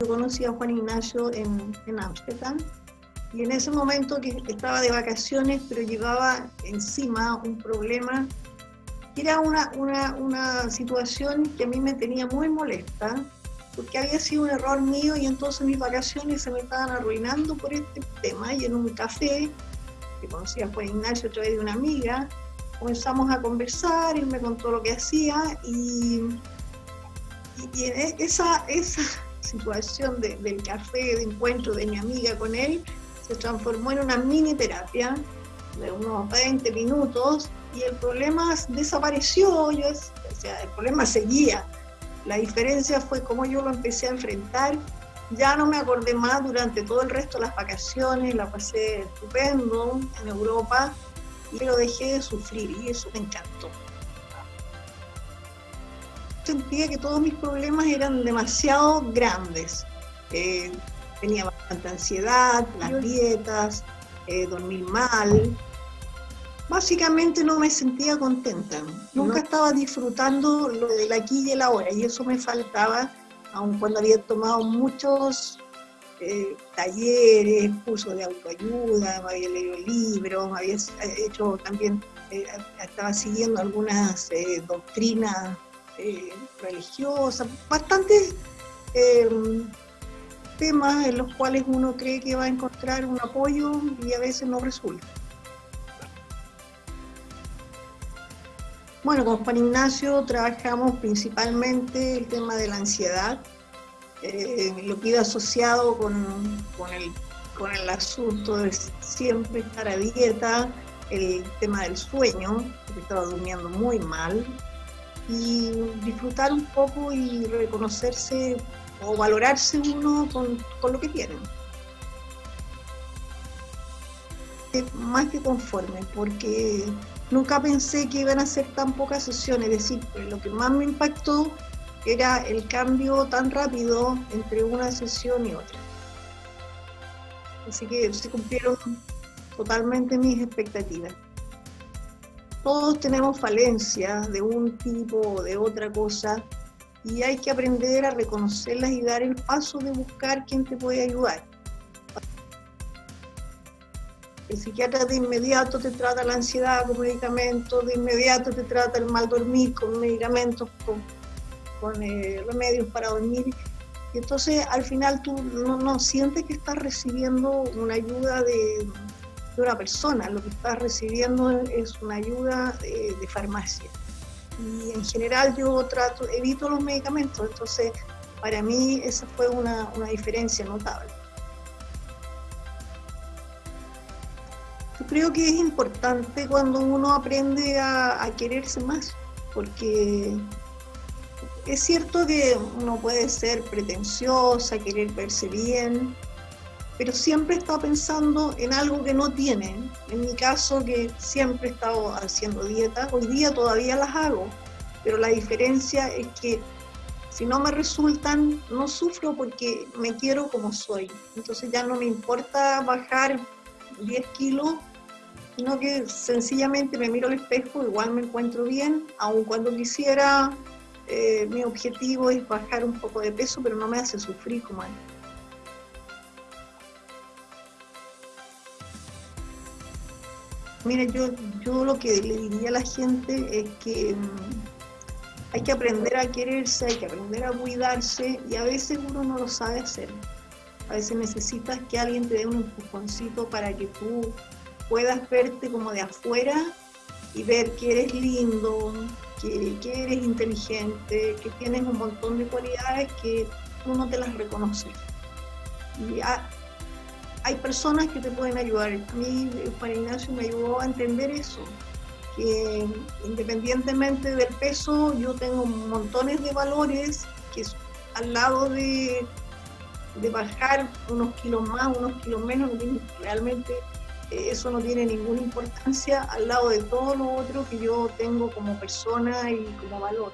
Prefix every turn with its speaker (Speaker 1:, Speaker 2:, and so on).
Speaker 1: Yo conocí a Juan Ignacio en Ámsterdam y en ese momento que estaba de vacaciones, pero llevaba encima un problema, era una, una, una situación que a mí me tenía muy molesta, porque había sido un error mío y entonces mis vacaciones se me estaban arruinando por este tema. Y en un café, que conocía a Juan Ignacio a través de una amiga, comenzamos a conversar, él me contó lo que hacía y, y, esa, esa situación del café, de encuentro de mi amiga con él, se transformó en una mini terapia de unos 20 minutos y el problema desapareció, yo, o sea, el problema seguía. La diferencia fue cómo yo lo empecé a enfrentar. Ya no me acordé más durante todo el resto de las vacaciones, la pasé estupendo en Europa y lo dejé de sufrir y eso me encantó. Sentía que todos mis problemas eran demasiado grandes. Eh, tenía bastante ansiedad, las dietas, eh, dormir mal. Básicamente no me sentía contenta. Nunca estaba disfrutando lo del aquí y el ahora y eso me faltaba, aun cuando había tomado muchos eh, talleres, cursos de autoayuda, me había leído libros, había hecho también, eh, estaba siguiendo algunas doctrinas religiosas, bastante temas en los cuales uno cree que va a encontrar un apoyo y a veces no resulta. Bueno, con Juan Ignacio trabajamos principalmente el tema de la ansiedad, eh, lo que iba asociado con, con, el, con el asunto de siempre estar a dieta, el tema del sueño, porque estaba durmiendo muy mal, y disfrutar un poco y reconocerse o valorarse uno con, lo que tienen. Más que conforme, porque nunca pensé que iban a ser tan pocas sesiones, es decir, lo que más me impactó era el cambio tan rápido entre una sesión y otra. Así que se cumplieron totalmente mis expectativas. Todos tenemos falencias de un tipo o de otra cosa, y hay que aprender a reconocerlas y dar el paso de buscar quién te puede ayudar. El psiquiatra de inmediato te trata la ansiedad con medicamentos, de inmediato te trata el mal dormir con medicamentos, con, con eh, remedios para dormir. Y entonces al final tú no, sientes que estás recibiendo una ayuda de, de, una persona, lo que estás recibiendo es una ayuda de farmacia. Y en general yo trato, evito los medicamentos, entonces para mí esa fue una, una diferencia notable. Yo creo que es importante cuando uno aprende a, a quererse más, porque es cierto que uno puede ser pretenciosa, querer verse bien, pero siempre está pensando en algo que no tiene. En mi caso, que siempre he estado haciendo dieta, hoy día todavía las hago, pero la diferencia es que si no me resultan, no sufro porque me quiero como soy. Entonces ya no me importa bajar 10 kilos, sino que sencillamente me miro al espejo, igual me encuentro bien, aun cuando quisiera, eh, mi objetivo es bajar un poco de peso, pero no me hace sufrir como antes. Mira, yo, yo lo que le diría a la gente es que mm, hay que aprender a quererse, hay que aprender a cuidarse y a veces uno no lo sabe hacer. A veces necesitas que alguien te dé un empujoncito para que tú puedas verte como de afuera y ver que eres lindo, que, que eres inteligente, que tienes un montón de cualidades que tú no te las reconoces. Y hay personas que te pueden ayudar. A mí, Juan Ignacio me ayudó a entender eso, que independientemente del peso, yo tengo montones de valores que al lado de, de bajar unos kilos más, unos kilos menos, realmente eh, eso no tiene ninguna importancia al lado de todo lo otro que yo tengo como persona y como valor.